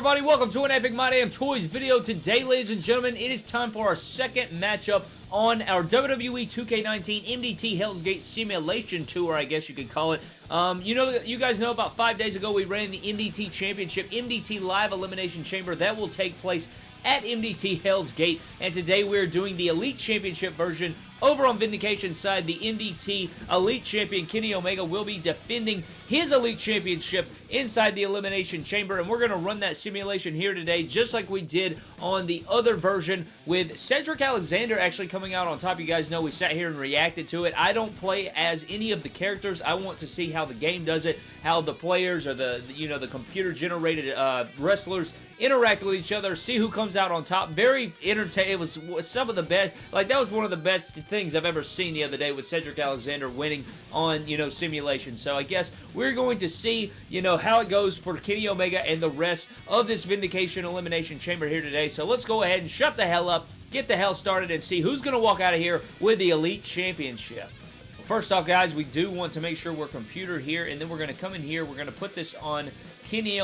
everybody? Welcome to an Epic My Damn Toys video. Today, ladies and gentlemen, it is time for our second matchup on our WWE 2K19 MDT Hell's Gate Simulation Tour, I guess you could call it. Um, you know, you guys know about five days ago we ran the MDT Championship, MDT Live Elimination Chamber. That will take place at MDT Hell's Gate, and today we're doing the Elite Championship version over on Vindication side, the MDT Elite Champion Kenny Omega will be defending his Elite Championship inside the Elimination Chamber, and we're going to run that simulation here today, just like we did on the other version with Cedric Alexander actually coming out on top. You guys know we sat here and reacted to it. I don't play as any of the characters. I want to see how the game does it, how the players or the, you know, the computer-generated uh, wrestlers interact with each other, see who comes out on top. Very entertaining. It was some of the best. Like, that was one of the best things I've ever seen the other day with Cedric Alexander winning on, you know, simulation. So I guess we're going to see, you know, how it goes for Kenny Omega and the rest of this Vindication Elimination Chamber here today. So let's go ahead and shut the hell up, get the hell started, and see who's going to walk out of here with the Elite Championship. First off, guys, we do want to make sure we're computer here, and then we're going to come in here. We're going to put this on Kenny,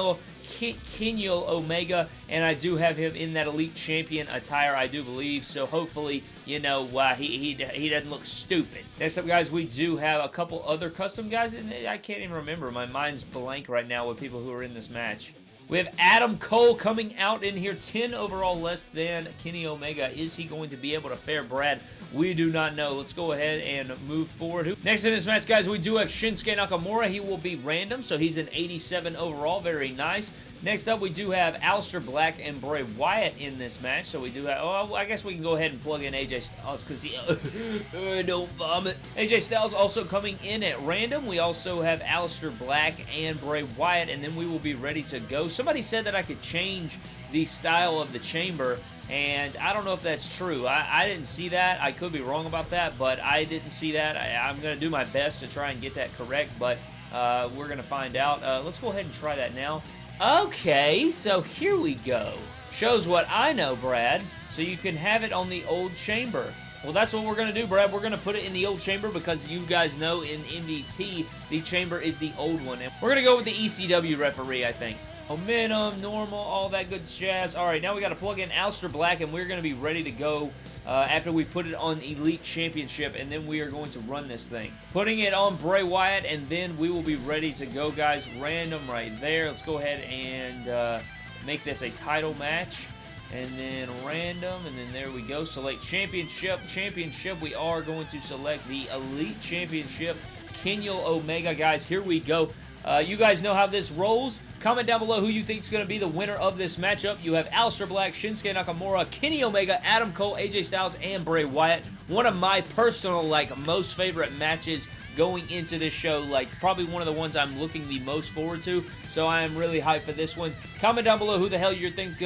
Kenny Omega, and I do have him in that Elite Champion attire, I do believe, so hopefully, you know, uh, he, he, he doesn't look stupid. Next up, guys, we do have a couple other custom guys, and I can't even remember. My mind's blank right now with people who are in this match. We have Adam Cole coming out in here, 10 overall less than Kenny Omega. Is he going to be able to fare Brad? We do not know. Let's go ahead and move forward. Next in this match, guys, we do have Shinsuke Nakamura. He will be random, so he's an 87 overall. Very nice. Next up, we do have Aleister Black and Bray Wyatt in this match. So we do have, oh, I guess we can go ahead and plug in AJ Styles because he, uh, don't vomit. AJ Styles also coming in at random. We also have Aleister Black and Bray Wyatt, and then we will be ready to go. Somebody said that I could change the style of the chamber and I don't know if that's true. I, I, didn't see that. I could be wrong about that, but I didn't see that. I, am going to do my best to try and get that correct, but uh, we're going to find out. Uh, let's go ahead and try that now. Okay, so here we go. Shows what I know, Brad. So you can have it on the old chamber. Well, that's what we're going to do, Brad. We're going to put it in the old chamber because you guys know in MDT, the chamber is the old one. And we're going to go with the ECW referee, I think. Momentum, normal, all that good jazz. All right, now we got to plug in Aleister Black, and we're going to be ready to go uh, after we put it on Elite Championship, and then we are going to run this thing. Putting it on Bray Wyatt, and then we will be ready to go, guys. Random right there. Let's go ahead and uh, make this a title match. And then random, and then there we go. Select Championship. Championship, we are going to select the Elite Championship. Kenny Omega, guys. Here we go. Uh, you guys know how this rolls. Comment down below who you think is going to be the winner of this matchup. You have Aleister Black, Shinsuke Nakamura, Kenny Omega, Adam Cole, AJ Styles, and Bray Wyatt. One of my personal, like, most favorite matches going into this show. Like, probably one of the ones I'm looking the most forward to. So I am really hyped for this one. Comment down below who the hell you think.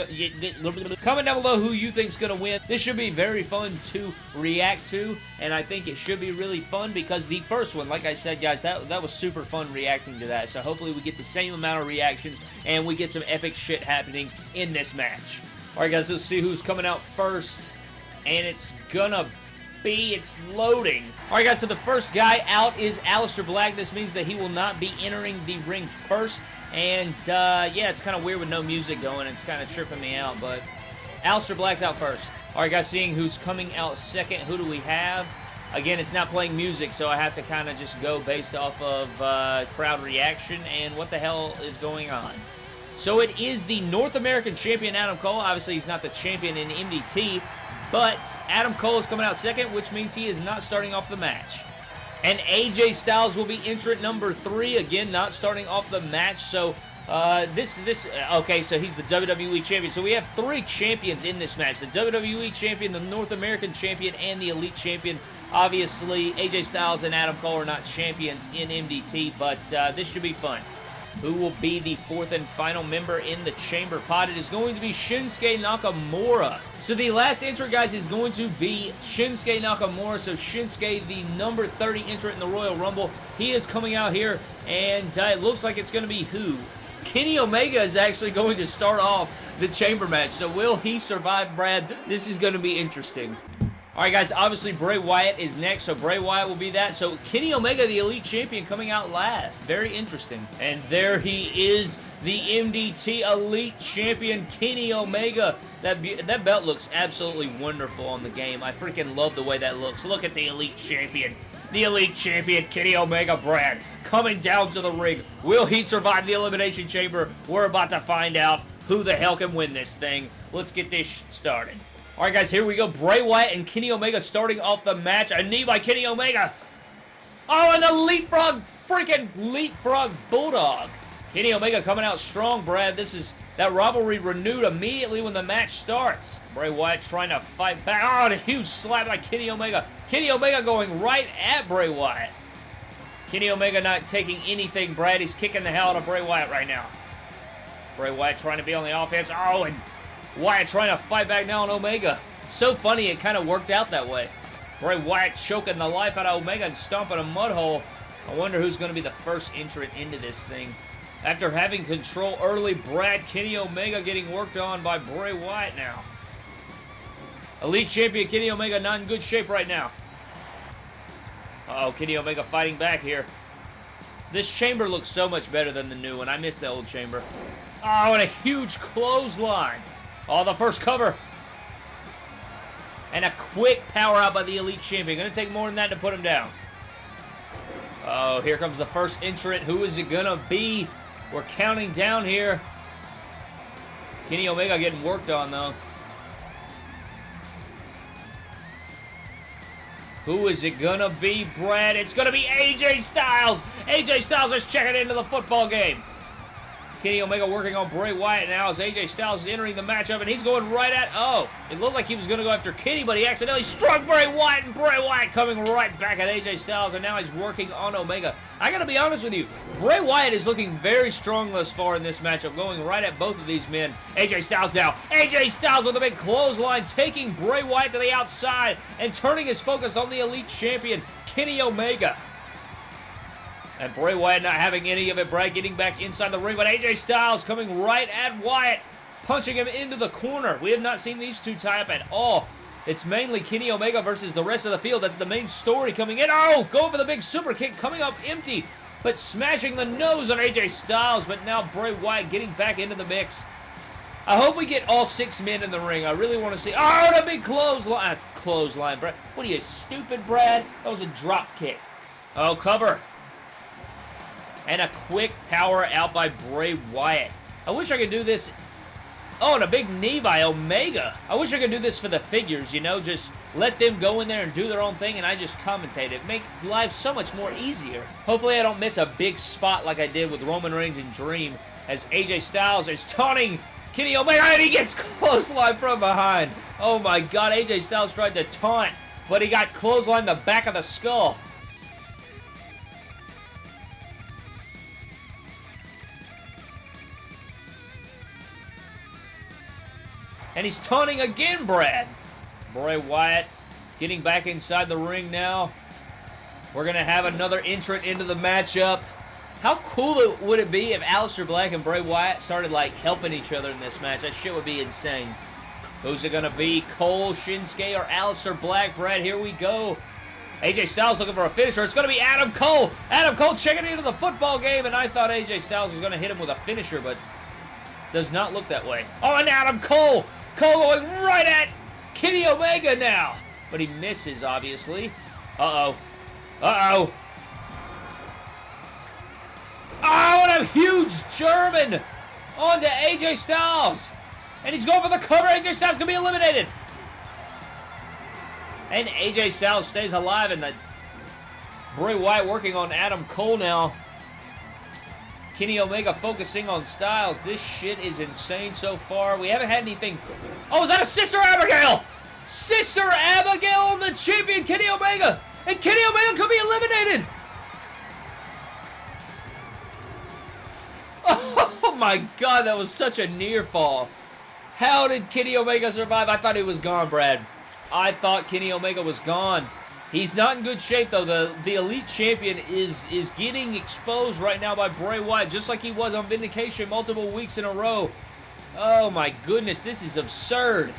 Comment down below who you think's gonna win. This should be very fun to react to, and I think it should be really fun because the first one, like I said, guys, that that was super fun reacting to that. So hopefully we get the same amount of reactions and we get some epic shit happening in this match. All right, guys, let's see who's coming out first, and it's gonna B. It's loading. All right, guys, so the first guy out is Aleister Black. This means that he will not be entering the ring first. And, uh, yeah, it's kind of weird with no music going. It's kind of tripping me out, but Aleister Black's out first. All right, guys, seeing who's coming out second, who do we have? Again, it's not playing music, so I have to kind of just go based off of uh, crowd reaction and what the hell is going on. So it is the North American Champion, Adam Cole. Obviously, he's not the champion in MDT, but Adam Cole is coming out second, which means he is not starting off the match. And AJ Styles will be entrant number three. Again, not starting off the match. So, uh, this, this, okay, so he's the WWE Champion. So we have three champions in this match. The WWE Champion, the North American Champion, and the Elite Champion. Obviously, AJ Styles and Adam Cole are not champions in MDT, but uh, this should be fun who will be the fourth and final member in the chamber pot. It is going to be Shinsuke Nakamura. So the last entrant, guys, is going to be Shinsuke Nakamura. So Shinsuke, the number 30 entrant in the Royal Rumble, he is coming out here, and uh, it looks like it's going to be who? Kenny Omega is actually going to start off the chamber match. So will he survive, Brad? This is going to be interesting. Alright guys, obviously Bray Wyatt is next, so Bray Wyatt will be that. So Kenny Omega, the Elite Champion, coming out last. Very interesting. And there he is, the MDT Elite Champion, Kenny Omega. That, that belt looks absolutely wonderful on the game. I freaking love the way that looks. Look at the Elite Champion. The Elite Champion, Kenny Omega Brad, coming down to the ring. Will he survive the Elimination Chamber? We're about to find out who the hell can win this thing. Let's get this started. Alright guys, here we go. Bray Wyatt and Kenny Omega starting off the match. A knee by Kenny Omega. Oh, and a leapfrog, freaking leapfrog bulldog. Kenny Omega coming out strong, Brad. This is that rivalry renewed immediately when the match starts. Bray Wyatt trying to fight back. Oh, and a huge slap by Kenny Omega. Kenny Omega going right at Bray Wyatt. Kenny Omega not taking anything, Brad. He's kicking the hell out of Bray Wyatt right now. Bray Wyatt trying to be on the offense. Oh, and Wyatt trying to fight back now on Omega. so funny it kind of worked out that way. Bray Wyatt choking the life out of Omega and stomping a mud hole. I wonder who's going to be the first entrant into this thing. After having control early, Brad Kenny Omega getting worked on by Bray Wyatt now. Elite Champion Kenny Omega not in good shape right now. Uh oh Kenny Omega fighting back here. This chamber looks so much better than the new one. I miss the old chamber. Oh, and a huge clothesline. Oh, the first cover. And a quick power out by the Elite Champion. Going to take more than that to put him down. Oh, here comes the first entrant. Who is it going to be? We're counting down here. Kenny Omega getting worked on, though. Who is it gonna be, Brad? It's gonna be AJ Styles! AJ Styles is checking into the football game. Kenny Omega working on Bray Wyatt now as AJ Styles is entering the matchup, and he's going right at... Oh, it looked like he was going to go after Kenny, but he accidentally struck Bray Wyatt, and Bray Wyatt coming right back at AJ Styles, and now he's working on Omega. I gotta be honest with you, Bray Wyatt is looking very strong thus far in this matchup, going right at both of these men. AJ Styles now. AJ Styles with a big clothesline, taking Bray Wyatt to the outside, and turning his focus on the Elite Champion, Kenny Omega. And Bray Wyatt not having any of it. Brad getting back inside the ring, but AJ Styles coming right at Wyatt, punching him into the corner. We have not seen these two tie up at all. It's mainly Kenny Omega versus the rest of the field. That's the main story coming in. Oh, going for the big super kick, coming up empty, but smashing the nose on AJ Styles. But now Bray Wyatt getting back into the mix. I hope we get all six men in the ring. I really want to see. Oh, the big clothesline. Clothesline, Brad. What are you, stupid, Brad? That was a drop kick. Oh, cover. And a quick power out by Bray Wyatt. I wish I could do this... Oh, and a big knee by Omega. I wish I could do this for the figures, you know? Just let them go in there and do their own thing, and I just commentate it. Make life so much more easier. Hopefully I don't miss a big spot like I did with Roman Reigns and Dream, as AJ Styles is taunting Kenny Omega, and he gets clothesline from behind. Oh my god, AJ Styles tried to taunt, but he got clothesline the back of the skull. And he's taunting again, Brad. Bray Wyatt getting back inside the ring now. We're going to have another entrant into the matchup. How cool would it be if Aleister Black and Bray Wyatt started, like, helping each other in this match? That shit would be insane. Who's it going to be? Cole, Shinsuke, or Aleister Black? Brad, here we go. AJ Styles looking for a finisher. It's going to be Adam Cole. Adam Cole checking into the football game, and I thought AJ Styles was going to hit him with a finisher, but does not look that way. Oh, and Adam Cole Cole going right at Kenny Omega now. But he misses, obviously. Uh-oh. Uh-oh. Oh, and a huge German onto AJ Styles. And he's going for the cover. AJ Styles going to be eliminated. And AJ Styles stays alive. And the Bray Wyatt working on Adam Cole now. Kenny Omega focusing on Styles. This shit is insane so far. We haven't had anything... Oh, is that a Sister Abigail? Sister Abigail on the champion, Kenny Omega. And Kenny Omega could be eliminated. Oh my god, that was such a near fall. How did Kenny Omega survive? I thought he was gone, Brad. I thought Kenny Omega was gone. He's not in good shape, though. The, the Elite Champion is, is getting exposed right now by Bray Wyatt, just like he was on Vindication multiple weeks in a row. Oh, my goodness. This is absurd.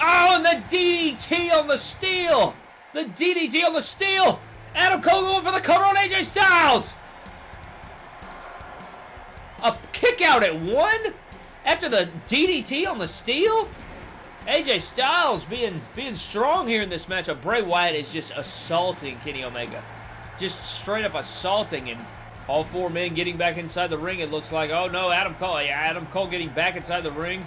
Oh, and the DDT on the steel. The DDT on the steel. Adam Cole going for the cover on AJ Styles. A kick out at one after the DDT on the steel. AJ Styles being being strong here in this matchup. Bray Wyatt is just assaulting Kenny Omega. Just straight up assaulting him. All four men getting back inside the ring. It looks like, oh no, Adam Cole. Yeah, Adam Cole getting back inside the ring.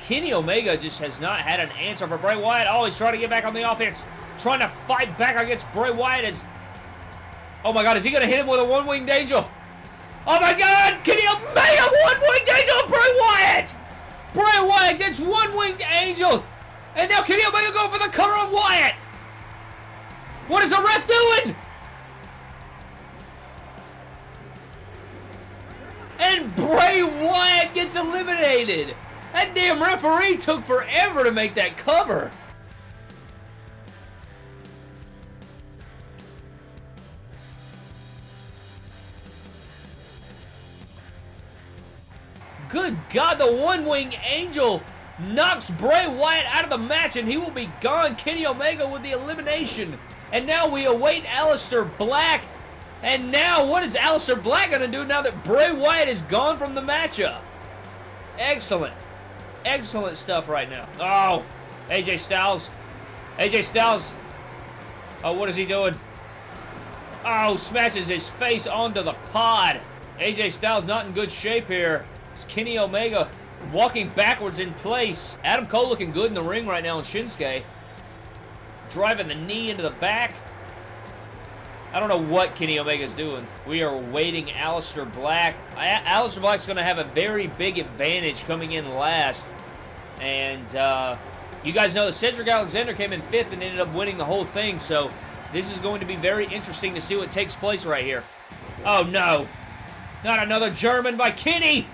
Kenny Omega just has not had an answer for Bray Wyatt. Oh, he's trying to get back on the offense. Trying to fight back against Bray Wyatt as... Oh my god, is he going to hit him with a one-winged angel? Oh my god! Kenny Omega Bray Wyatt gets one-winged angel! And now Kenny Omega going for the cover of Wyatt! What is the ref doing? And Bray Wyatt gets eliminated! That damn referee took forever to make that cover. Good God, the one-wing angel knocks Bray Wyatt out of the match and he will be gone. Kenny Omega with the elimination. And now we await Aleister Black. And now what is Aleister Black going to do now that Bray Wyatt is gone from the matchup? Excellent. Excellent stuff right now. Oh, AJ Styles. AJ Styles. Oh, what is he doing? Oh, smashes his face onto the pod. AJ Styles not in good shape here. It's Kenny Omega walking backwards in place. Adam Cole looking good in the ring right now in Shinsuke. Driving the knee into the back. I don't know what Kenny Omega's doing. We are waiting Aleister Black. Aleister Black's going to have a very big advantage coming in last. And uh, you guys know that Cedric Alexander came in fifth and ended up winning the whole thing. So this is going to be very interesting to see what takes place right here. Oh, no. Not another German by Kenny.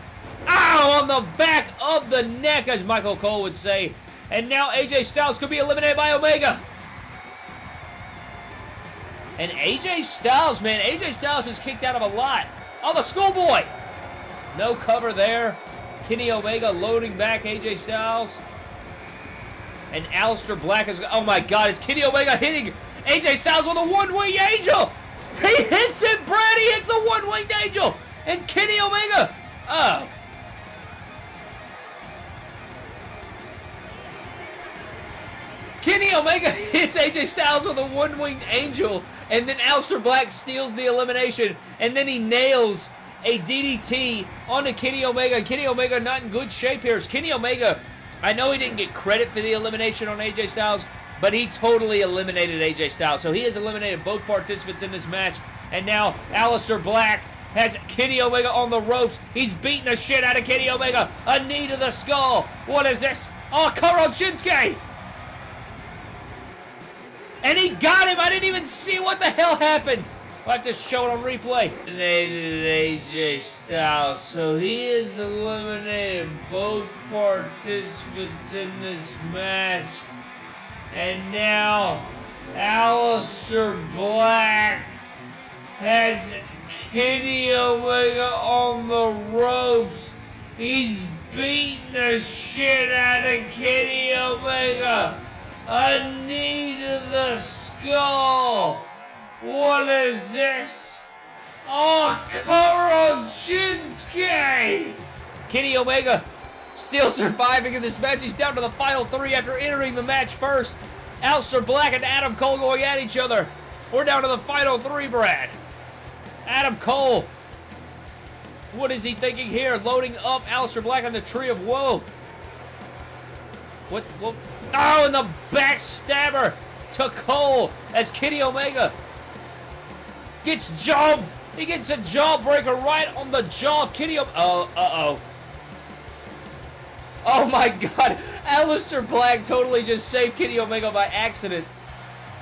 Ow! On the back of the neck, as Michael Cole would say. And now AJ Styles could be eliminated by Omega. And AJ Styles, man, AJ Styles is kicked out of a lot. Oh, the schoolboy! No cover there. Kenny Omega loading back AJ Styles. And Aleister Black is... Oh my god, is Kenny Omega hitting AJ Styles with a one-winged angel? He hits it, Brad! He hits the one-winged angel! And Kenny Omega... Oh. Kenny Omega hits AJ Styles with a one-winged angel and then Aleister Black steals the elimination, and then he nails a DDT onto Kenny Omega. Kenny Omega not in good shape here. Is Kenny Omega, I know he didn't get credit for the elimination on AJ Styles, but he totally eliminated AJ Styles. So he has eliminated both participants in this match. And now Aleister Black has Kenny Omega on the ropes. He's beating the shit out of Kenny Omega. A knee to the skull. What is this? Oh, Karol Shinsuke! And he got him! I didn't even see what the hell happened! I'll have to show it on replay. Eliminated AJ Styles. Oh, so he is eliminating both participants in this match. And now, Aleister Black has Kenny Omega on the ropes. He's beating the shit out of Kenny Omega. A need the skull. What is this? Oh, Karol Shinsuke! Kenny Omega still surviving in this match. He's down to the final three after entering the match first. Aleister Black and Adam Cole going at each other. We're down to the final three, Brad. Adam Cole. What is he thinking here? Loading up Aleister Black on the Tree of Woe. What, what, Oh, and the backstabber to Cole as Kenny Omega gets jaw. He gets a jawbreaker right on the jaw of Kenny Omega. Oh, uh, uh-oh. Oh my god. Aleister Black totally just saved Kenny Omega by accident.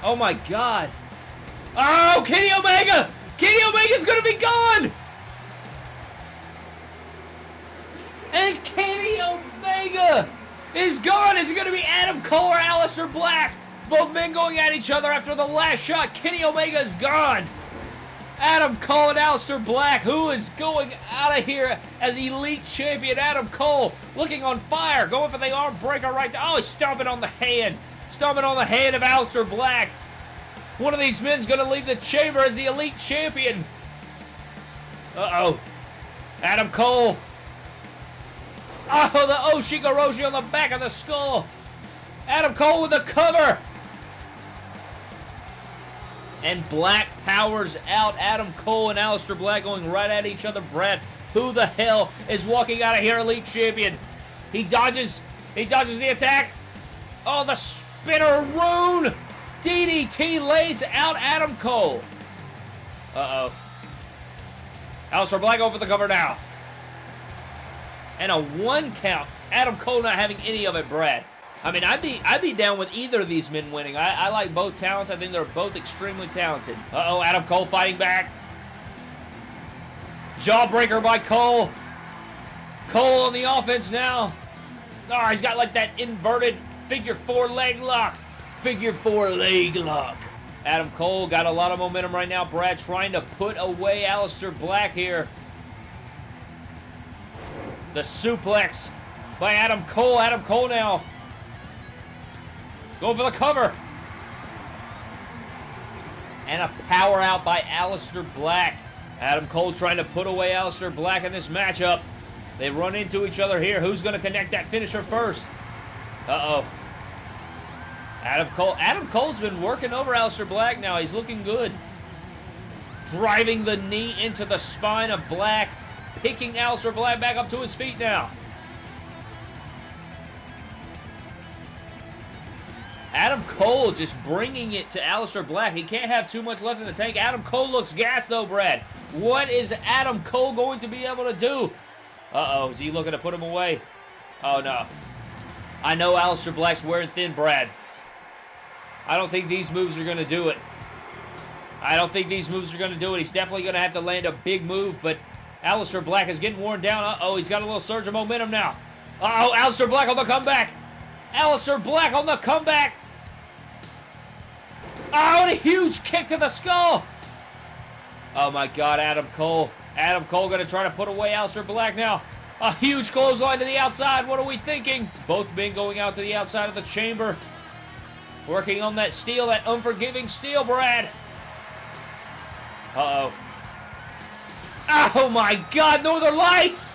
Oh my god. Oh, Kenny Omega! Kenny Omega's gonna be gone! And Kenny Omega is gone. Is it going to be Adam Cole or Aleister Black? Both men going at each other after the last shot. Kenny Omega is gone. Adam Cole and Aleister Black. Who is going out of here as Elite Champion Adam Cole looking on fire. Going for the arm breaker right there. Oh, he's stomping on the hand. Stomping on the hand of Aleister Black. One of these men's going to leave the chamber as the Elite Champion. Uh-oh. Adam Cole. Oh, the Oshigoroshi on the back of the skull. Adam Cole with the cover. And Black powers out. Adam Cole and Aleister Black going right at each other. Brad, who the hell is walking out of here, Elite Champion? He dodges. He dodges the attack. Oh, the spinner rune. DDT lays out Adam Cole. Uh-oh. Aleister Black over the cover now. And a one count. Adam Cole not having any of it, Brad. I mean, I'd be I'd be down with either of these men winning. I, I like both talents. I think they're both extremely talented. Uh-oh, Adam Cole fighting back. Jawbreaker by Cole. Cole on the offense now. Oh, he's got like that inverted figure four leg lock. Figure four leg lock. Adam Cole got a lot of momentum right now. Brad trying to put away Aleister Black here. The suplex by Adam Cole. Adam Cole now Go for the cover. And a power out by Aleister Black. Adam Cole trying to put away Aleister Black in this matchup. They run into each other here. Who's going to connect that finisher first? Uh-oh. Adam Cole. Adam Cole's been working over Aleister Black now. He's looking good. Driving the knee into the spine of Black. Picking Aleister Black back up to his feet now. Adam Cole just bringing it to Aleister Black. He can't have too much left in the tank. Adam Cole looks gassed though, Brad. What is Adam Cole going to be able to do? Uh-oh, is he looking to put him away? Oh, no. I know Aleister Black's wearing thin, Brad. I don't think these moves are going to do it. I don't think these moves are going to do it. He's definitely going to have to land a big move, but Aleister Black is getting worn down. Uh-oh, he's got a little surge of momentum now. Uh-oh, Aleister Black on the comeback. Aleister Black on the comeback. Oh, and a huge kick to the skull. Oh my god, Adam Cole. Adam Cole going to try to put away Aleister Black now. A huge clothesline to the outside. What are we thinking? Both men going out to the outside of the chamber. Working on that steel, that unforgiving steel, Brad. Uh-oh. Oh my god, Northern Lights!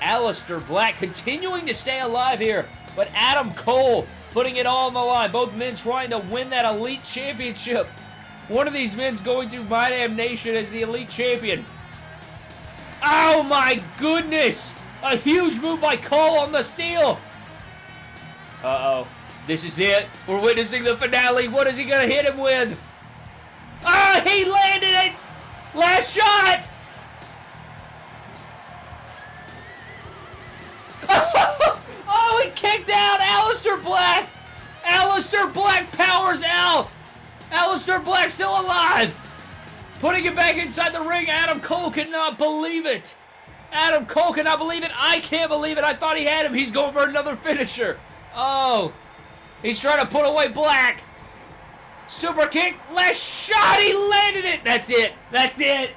Aleister Black continuing to stay alive here, but Adam Cole putting it all on the line. Both men trying to win that Elite Championship. One of these men's going to My Damn Nation as the Elite Champion. Oh my goodness! A huge move by Cole on the steel. Uh-oh. This is it. We're witnessing the finale. What is he going to hit him with? Ah, he landed it! Last shot! oh, he kicked out Aleister Black! Aleister Black powers out! Aleister Black still alive! Putting it back inside the ring, Adam Cole cannot believe it! Adam Cole cannot believe it! I can't believe it! I thought he had him! He's going for another finisher! Oh! He's trying to put away Black! Super kick! Last shot! He landed it! That's it! That's it!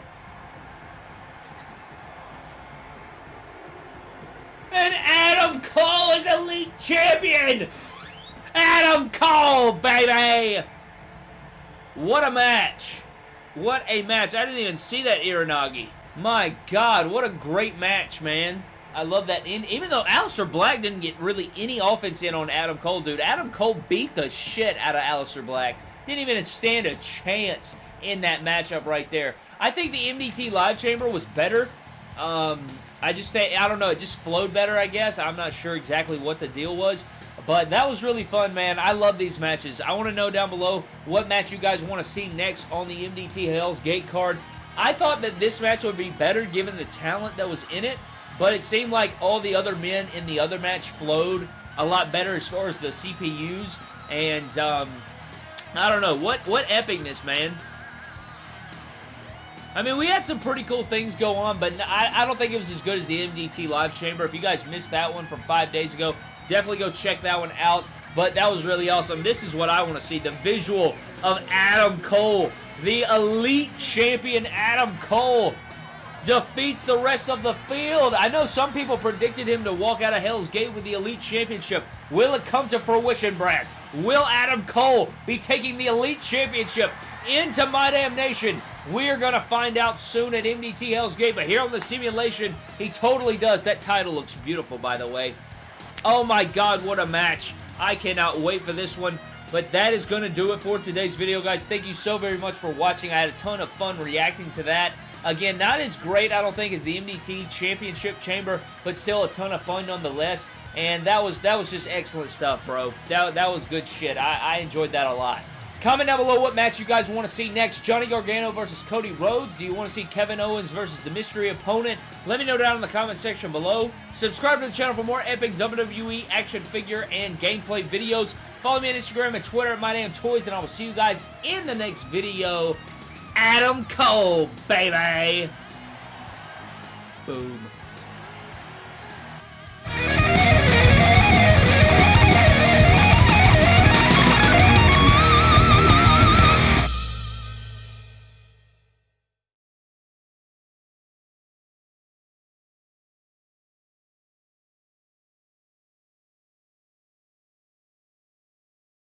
And Adam Cole is Elite Champion! Adam Cole, baby! What a match. What a match. I didn't even see that Uranage. My God, what a great match, man. I love that. And even though Aleister Black didn't get really any offense in on Adam Cole, dude, Adam Cole beat the shit out of Aleister Black. Didn't even stand a chance in that matchup right there. I think the MDT Live Chamber was better. Um, I just think, I don't know, it just flowed better, I guess. I'm not sure exactly what the deal was. But that was really fun, man. I love these matches. I want to know down below what match you guys want to see next on the MDT Hell's Gate card. I thought that this match would be better given the talent that was in it, but it seemed like all the other men in the other match flowed a lot better as far as the CPUs, and um, I don't know, what, what epicness, man. I mean, we had some pretty cool things go on, but I, I, don't think it was as good as the MDT Live Chamber. If you guys missed that one from five days ago, definitely go check that one out. but that was really awesome. This is what I want to see, the visual of Adam Cole, the Elite Champion Adam Cole defeats the rest of the field. I know some people predicted him to walk out of Hell's Gate with the Elite Championship. Will it come to fruition, Brad? Will Adam Cole be taking the Elite Championship into My Damn Nation? We're going to find out soon at MDT Hell's Gate, but here on the simulation, he totally does. That title looks beautiful, by the way. Oh my god, what a match. I cannot wait for this one. But that is going to do it for today's video, guys. Thank you so very much for watching. I had a ton of fun reacting to that. Again, not as great, I don't think, as the MDT Championship Chamber, but still a ton of fun nonetheless. And that was that was just excellent stuff, bro. That, that was good shit. I, I enjoyed that a lot. Comment down below what match you guys want to see next. Johnny Gargano versus Cody Rhodes. Do you want to see Kevin Owens versus the mystery opponent? Let me know down in the comment section below. Subscribe to the channel for more epic WWE action figure and gameplay videos. Follow me on Instagram and Twitter at MyDamnToys, and I will see you guys in the next video. Adam Cole, baby! Boom.